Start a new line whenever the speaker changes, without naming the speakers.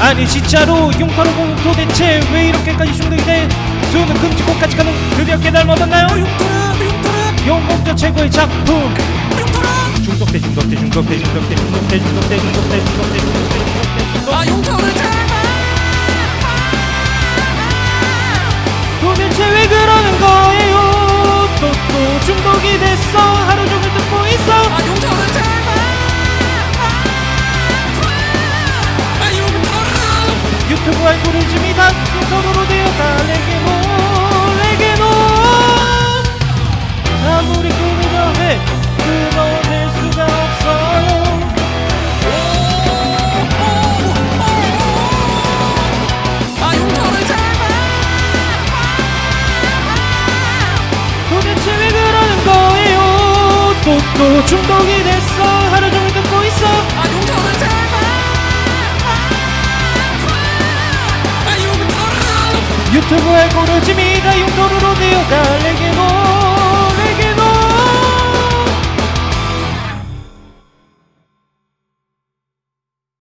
아니 진짜로 용타로 공 도대체 왜 이렇게까지 중독이 돼 수는 금지곡까지 가는 드디어 깨달음 얻었나요? 용공자 최고의 작품 중독돼 중독돼 중독돼 중독돼 중독돼 중독돼 중독돼 중독돼 중독돼 중독돼
아 용터를 제발
도대체 왜 알고리즘이 다 중독으로 되었다 내게모 내게모. 아무리 끊으려 해 끊어낼 수가 없어요.
아 용터를 제발.
도대체 왜 그러는 거예요? 또 또 중독이 됐어 유튜브 알고리즘이